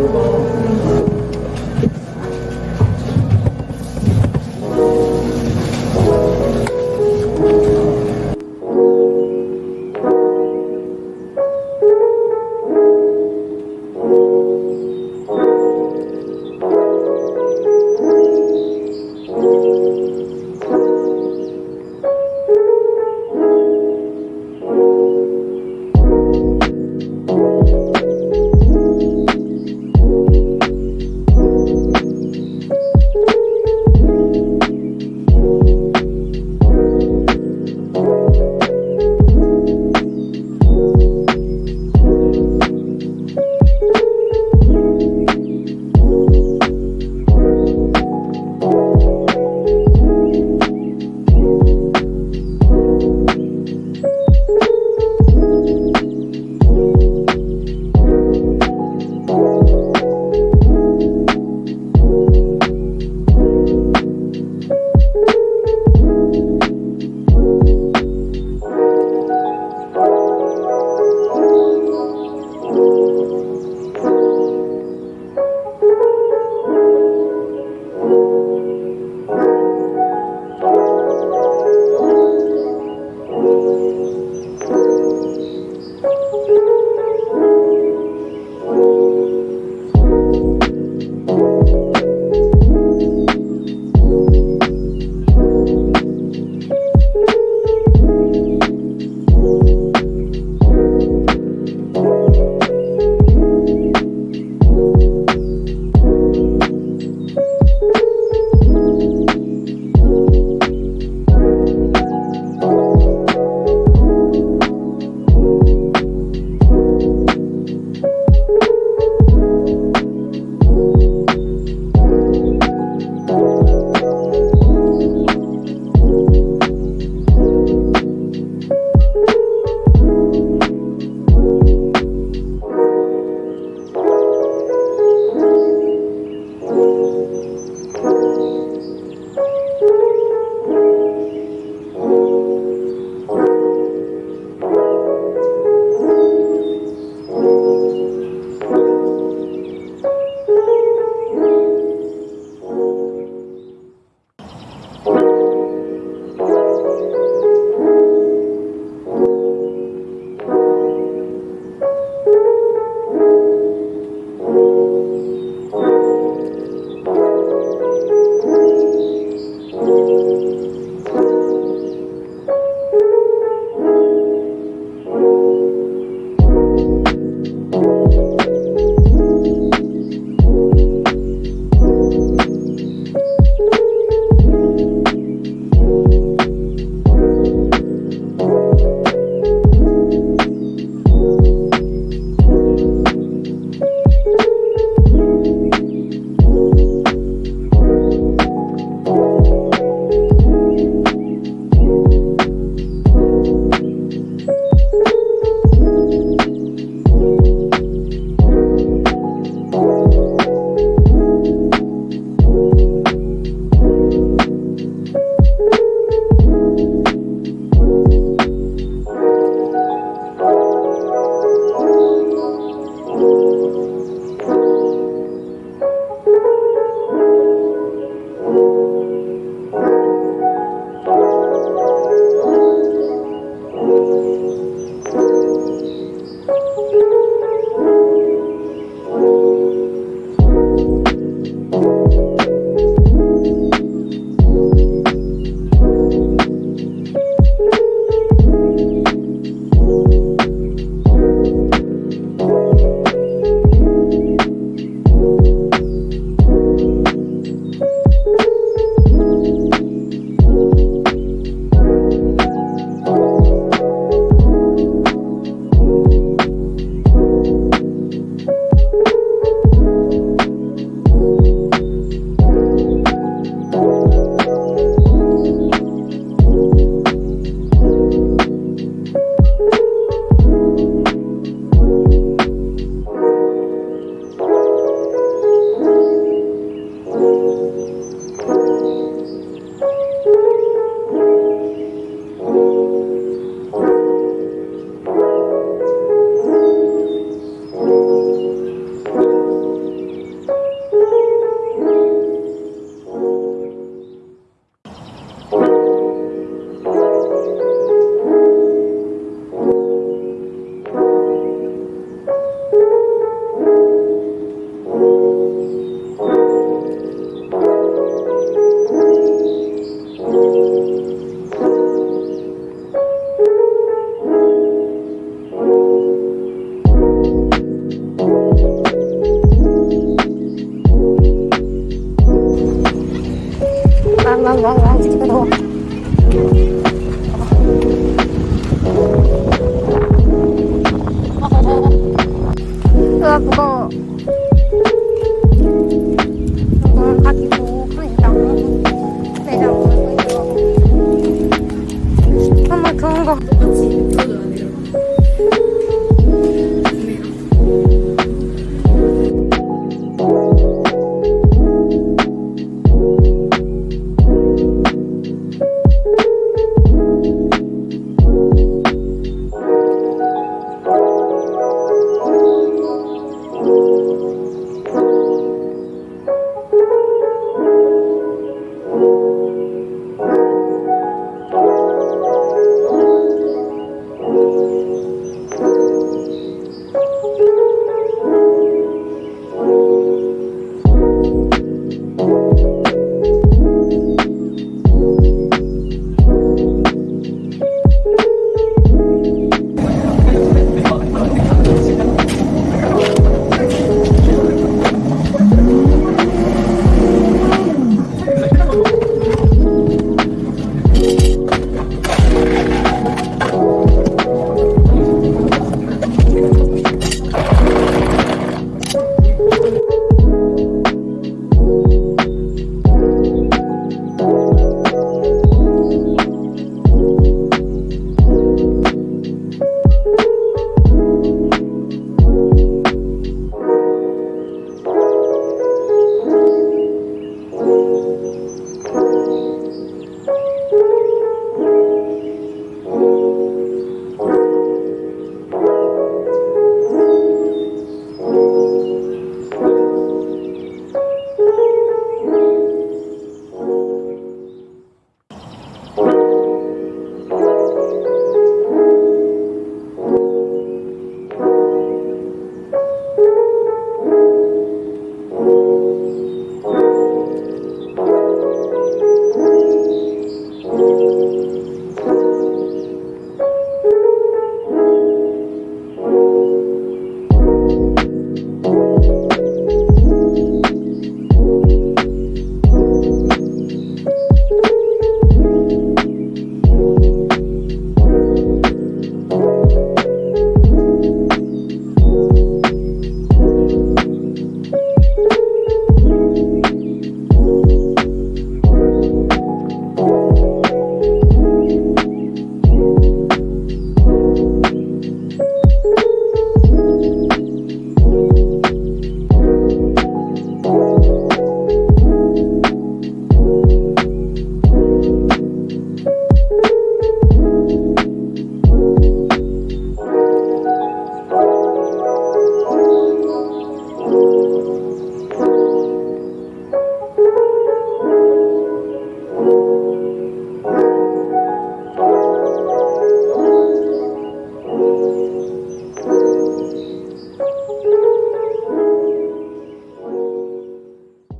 Amen.